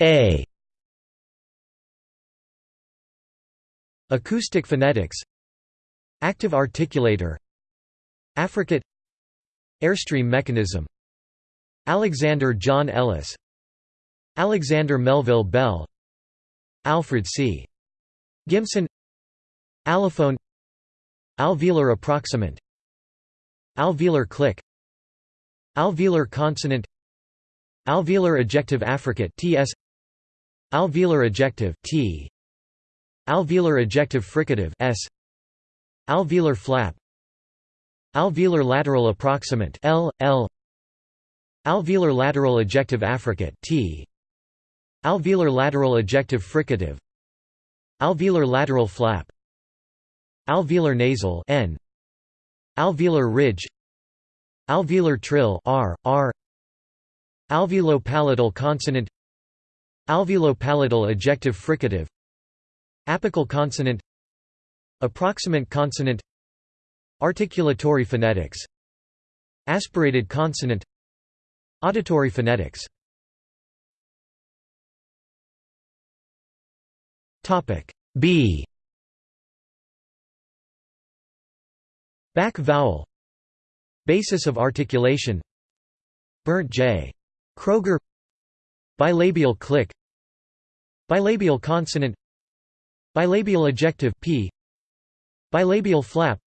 A. Acoustic phonetics. Active articulator. Affricate. Airstream mechanism. Alexander John Ellis. Alexander Melville Bell. Alfred C. Gimson. Allophone. Alveolar approximant. Alveolar click. Alveolar consonant Alveolar ejective affricate TS Alveolar ejective T. Alveolar ejective fricative S. Alveolar flap. Alveolar lateral approximant L L. Alveolar lateral ejective affricate T. Alveolar lateral ejective fricative. Alveolar lateral flap. Alveolar nasal N. Alveolar ridge. Alveolar trill R R Alveolopalatal consonant Alveolopalatal ejective fricative Apical consonant Approximant consonant Articulatory phonetics Aspirated consonant Auditory phonetics B Back vowel Basis of articulation Bernd J. Kroger Bilabial click Bilabial consonant Bilabial ejective p Bilabial flap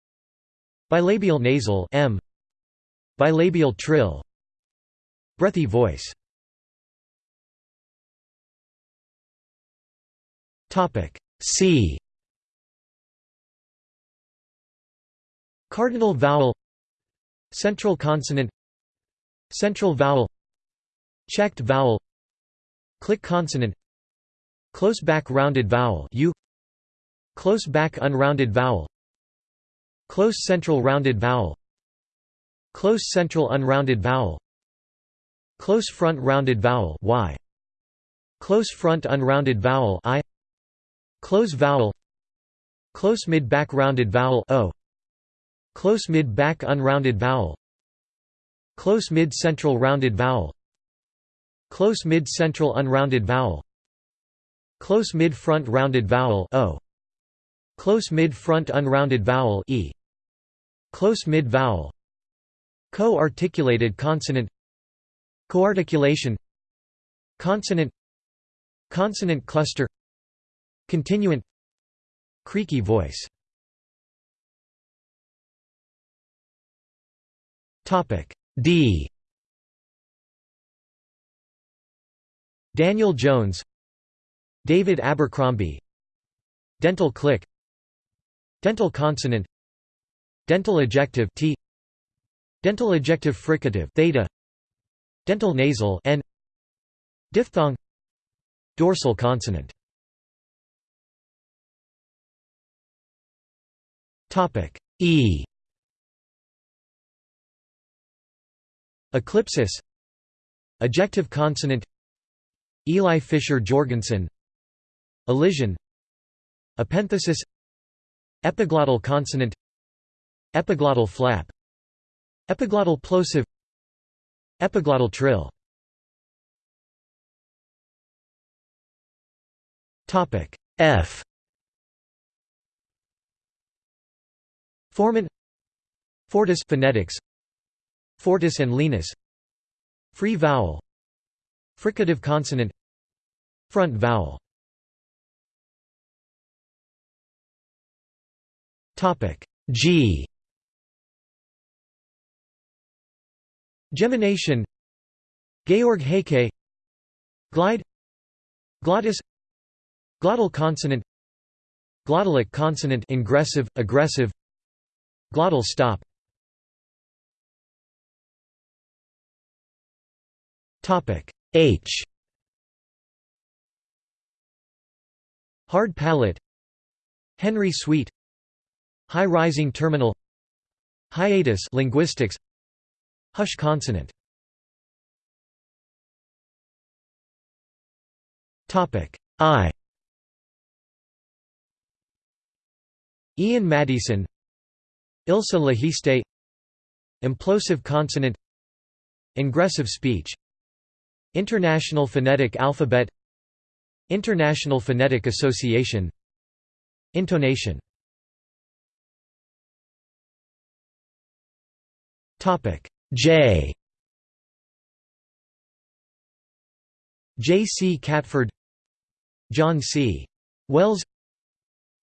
Bilabial nasal m Bilabial trill Breathy voice. Topic C. Cardinal vowel Central consonant Central vowel Checked vowel Click consonant Close back rounded vowel U Close back unrounded vowel Close central rounded vowel Close central unrounded vowel Close front rounded vowel y Close front unrounded vowel i Close vowel Close mid back rounded vowel o Close mid back unrounded vowel Close mid central rounded vowel Close mid central unrounded vowel. Close mid front rounded vowel o. Close mid-front unrounded vowel e. Close mid-vowel Co-articulated consonant. Coarticulation. Consonant. Consonant cluster. Continuant. Creaky voice. D Daniel Jones David Abercrombie Dental click Dental consonant Dental ejective t Dental ejective fricative theta Dental nasal n Diphthong Dorsal consonant. Topic E. Eclipsis. Ejective consonant Eli Fischer Jorgensen Elision Epenthesis Epiglottal consonant Epiglottal flap Epiglottal plosive Epiglottal trill. Topic F. Formant Fortis phonetics Fortis and lenis Free vowel Fricative consonant. Front vowel. Topic G. Gemination. Georg Heike Glide. Glottis. Glottal consonant. Glottalic consonant. Ingressive, egressive. Glottal stop. Topic H. Hard palate. Henry Sweet. High rising terminal. Hiatus linguistics. Hush consonant. Topic I. Ian Maddieson Ilse Lehiste Implosive consonant. Ingressive speech International Phonetic Alphabet International Phonetic Association Intonation J J. C. Catford John C. Wells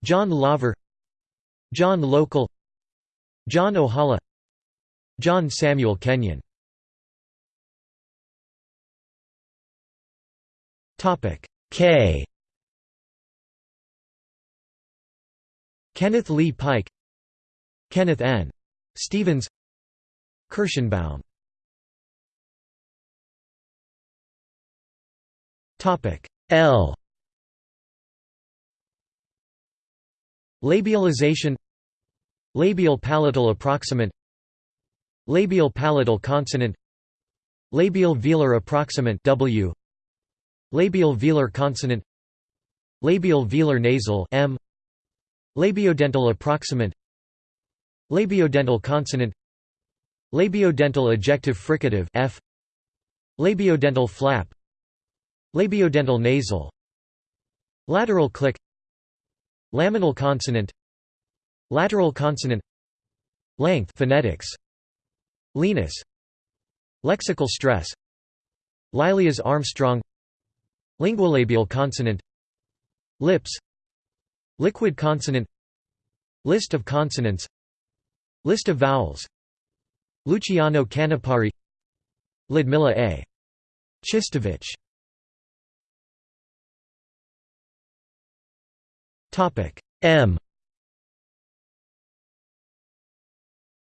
John Laver John Local John Ohala John Samuel Kenyon K. Kenneth Lee Pike Kenneth N. Stevens Kirshenbaum. Topic. L. Labialization Labial palatal approximant Labial palatal consonant Labial velar approximant W Labial velar consonant Labial velar nasal M Labiodental approximant Labiodental consonant Labiodental ejective fricative F Labiodental flap Labiodental nasal Lateral click Laminal consonant Lateral consonant Length phonetics Lenis Lexical stress Lilias Armstrong Linguolabial consonant. Lips. Liquid consonant. List of consonants. List of vowels. Luciano Canepari. Ludmila A. Chistovich. M.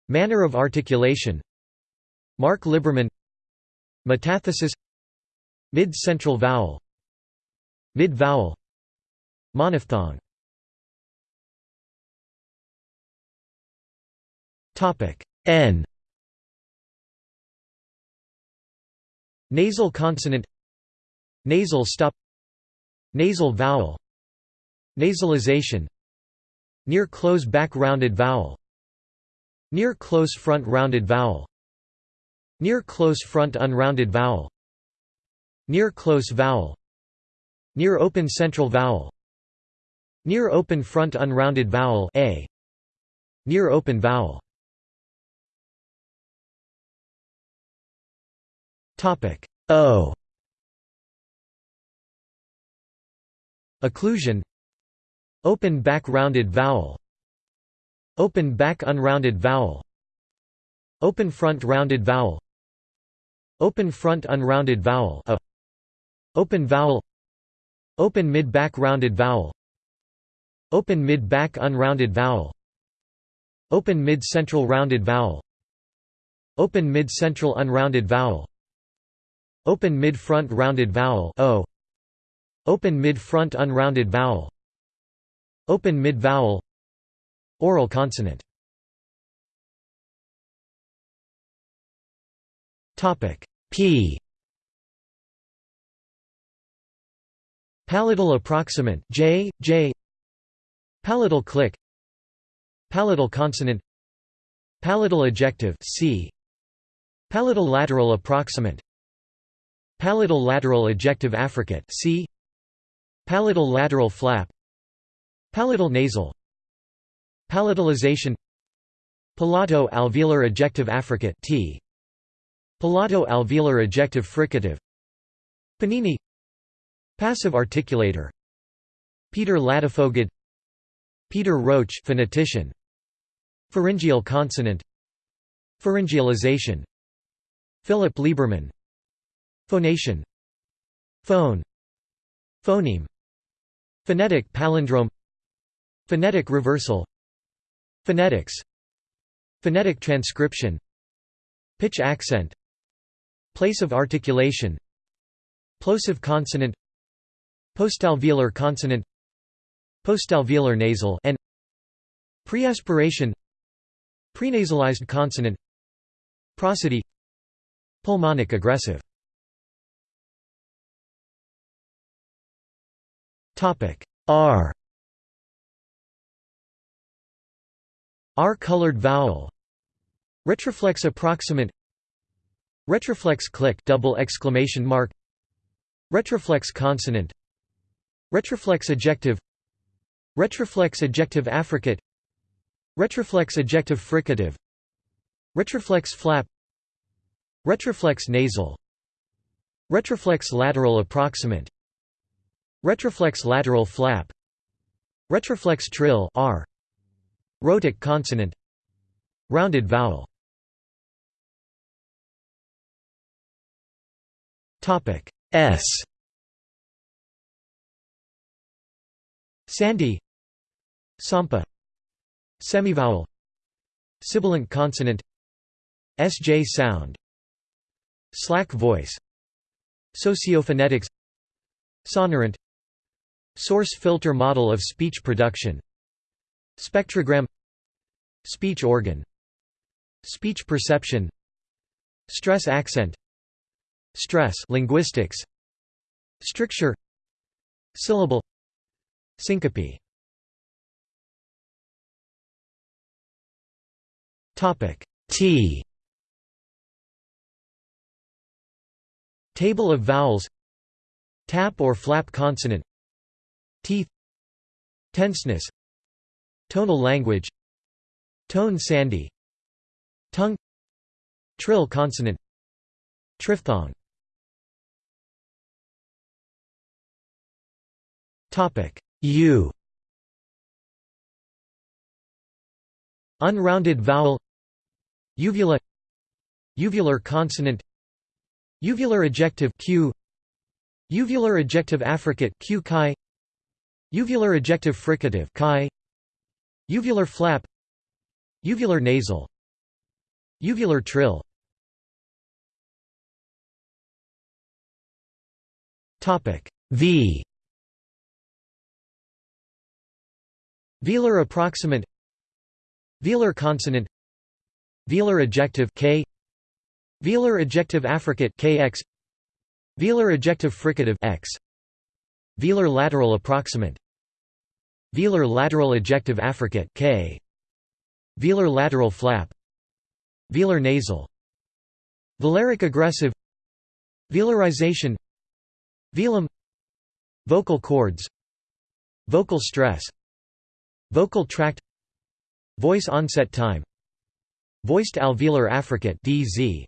Manner of articulation. Mark Liberman. Metathesis. Mid-central vowel Mid-vowel Monophthong. N. Nasal consonant. Nasal stop. Nasal vowel. Nasalization. Near close back rounded vowel. Near close front rounded vowel. Near close front unrounded vowel. Near close vowel Near open central vowel. Near open front unrounded vowel a. Near open vowel. Topic. O. Occlusion. Open back rounded vowel. Open back unrounded vowel. Open front rounded vowel. Open front unrounded vowel a. Open vowel Open mid back rounded vowel. Open mid back unrounded vowel. Open mid central rounded vowel. Open mid central unrounded vowel. Open mid front rounded vowel o. Open mid front unrounded vowel. Open mid-vowel Oral consonant. P Palatal approximant J, J. Palatal click Palatal consonant Palatal ejective C. Palatal lateral approximant Palatal lateral ejective affricate C. Palatal lateral flap Palatal nasal Palatalization Palato alveolar ejective affricate T. Palato alveolar ejective fricative Panini Passive articulator. Peter Ladefoged Peter Roach phonetician. Pharyngeal consonant. Pharyngealization. Philip Lieberman. Phonation. Phone. Phoneme. Phonetic palindrome. Phonetic reversal. Phonetics. Phonetic transcription. Pitch accent. Place of articulation. Plosive consonant Postalveolar consonant Postalveolar nasal and Preaspiration Prenasalized consonant Prosody Pulmonic egressive. R. R-colored vowel. Retroflex approximant. Retroflex click double exclamation mark. Retroflex consonant Retroflex ejective Retroflex ejective affricate. Retroflex ejective fricative. Retroflex flap. Retroflex nasal. Retroflex lateral approximant. Retroflex lateral flap. Retroflex trill R. Rhotic consonant. Rounded vowel. S Sandhi Sampa Semivowel Sibilant consonant SJ sound Slack voice Sociophonetics Sonorant Source filter model of speech production Spectrogram Speech organ Speech perception Stress accent Stress linguistics Stricture Syllable Syncope. Topic T. Table of vowels. Tap or flap consonant. Teeth. Tenseness. Tonal language. Tone sandhi. Tongue. Trill consonant. Triphthong. Topic U. Unrounded vowel. Uvula. Uvular consonant. Uvular ejective Q. Uvular ejective affricate Q chi. Uvular ejective fricative chi. Uvular flap. Uvular nasal. Uvular trill. Topic V Velar approximant Velar consonant Velar ejective K Velar ejective affricate Kx Velar ejective fricative X Velar lateral approximant Velar lateral ejective affricate K Velar lateral flap Velar nasal Velaric egressive Velarization Velum Vocal cords Vocal stress Vocal tract Voice onset time Voiced alveolar affricate DZ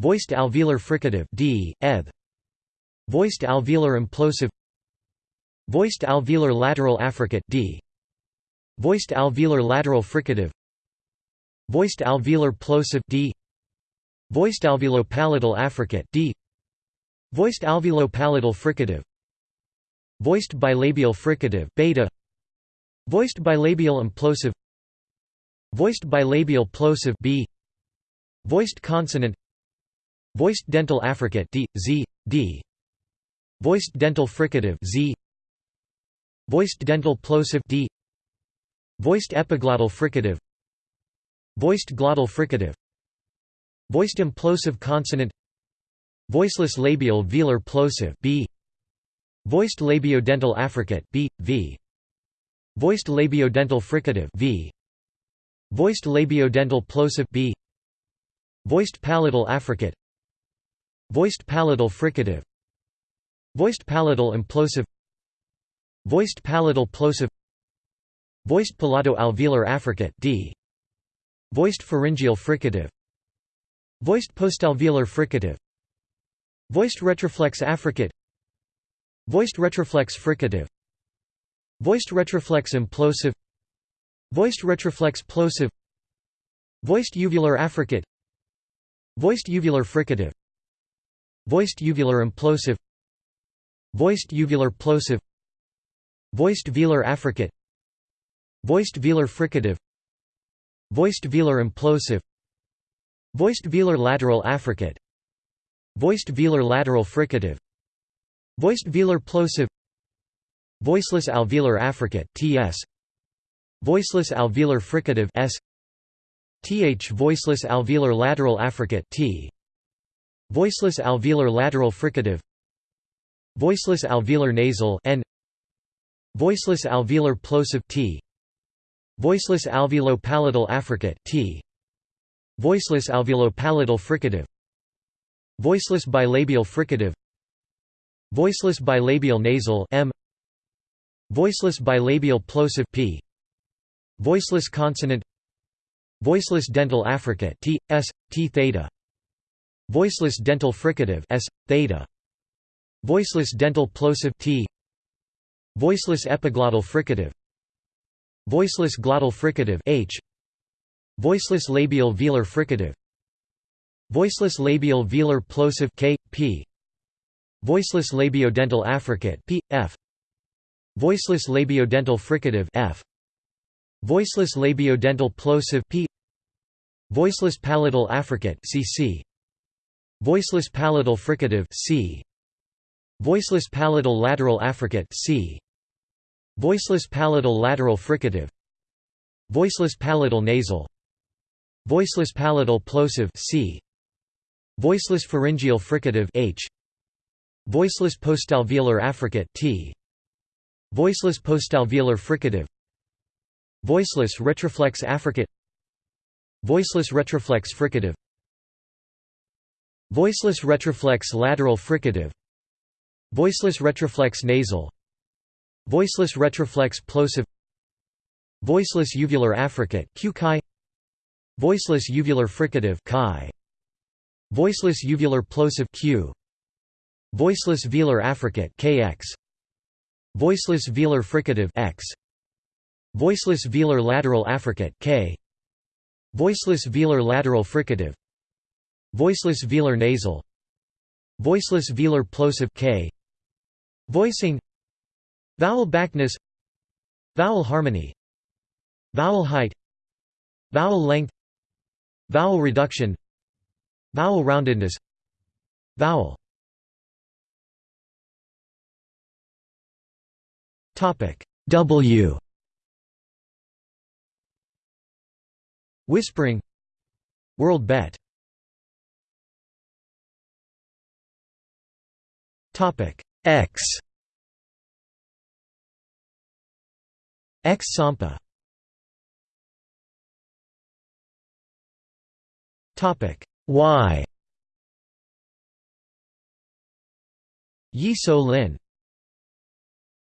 Voiced alveolar fricative D Voiced alveolar implosive Voiced alveolar lateral affricate D Voiced alveolar lateral fricative Voiced alveolar plosive D Voiced alveolo-palatal affricate D Voiced alveolo-palatal fricative Voiced bilabial fricative beta Voiced bilabial implosive. Voiced bilabial plosive B. Voiced consonant. Voiced dental affricate D, Z, D. Voiced dental fricative Z. Voiced dental plosive D. Voiced epiglottal fricative. Voiced glottal fricative. Voiced implosive consonant. Voiceless labial velar plosive B. Voiced labiodental affricate B, V Voiced labiodental fricative v. Voiced labiodental plosive b. Voiced palatal affricate. Voiced palatal fricative. Voiced palatal implosive. Voiced palatal plosive. Voiced palato-alveolar affricate d. Voiced pharyngeal fricative. Voiced postalveolar fricative. Voiced retroflex affricate. Voiced retroflex fricative Voiced retroflex implosive. Voiced retroflex plosive. Voiced uvular affricate. Voiced uvular fricative. Voiced uvular implosive. Voiced uvular plosive. Voiced velar affricate. Voiced velar fricative. Voiced velar implosive. Voiced velar lateral affricate. Voiced velar lateral fricative. Voiced velar plosive Voiceless alveolar affricate (TS), Voiceless alveolar fricative (S), TH voiceless alveolar lateral affricate (T), Voiceless alveolar lateral fricative, Voiceless alveolar nasal (N), Voiceless alveolar plosive (T), Voiceless alveolo-palatal affricate (T), Voiceless alveolo-palatal fricative, Voiceless bilabial fricative, Voiceless bilabial nasal m Voiceless bilabial plosive p Voiceless consonant Voiceless dental affricate t s t theta Voiceless dental fricative s theta Voiceless dental plosive t Voiceless epiglottal fricative Voiceless glottal fricative h Voiceless labial velar fricative Voiceless labial velar plosive k p Voiceless labiodental affricate p f Voiceless labiodental fricative f. Voiceless labiodental plosive p. Voiceless palatal affricate cc Voiceless palatal fricative c. Voiceless palatal lateral affricate c. Voiceless palatal lateral fricative. Voiceless palatal nasal. Voiceless palatal plosive c. Voiceless pharyngeal fricative h. Voiceless postalveolar affricate t Voiceless postalveolar fricative. Voiceless retroflex affricate. Voiceless retroflex fricative. Voiceless retroflex lateral fricative. Voiceless retroflex nasal. Voiceless retroflex plosive. Voiceless uvular affricate. Voiceless uvular fricative. Voiceless uvular plosive q. Voiceless velar affricate kx Voiceless velar fricative x. Voiceless velar lateral affricate k. Voiceless velar lateral fricative. Voiceless velar nasal. Voiceless velar plosive k. Voicing. Vowel backness. Vowel harmony. Vowel height. Vowel length. Vowel reduction. Vowel roundedness. Vowel W. Whispering. Worldbet. Topic. X. X Sampa. Topic. Y. Yi So Lin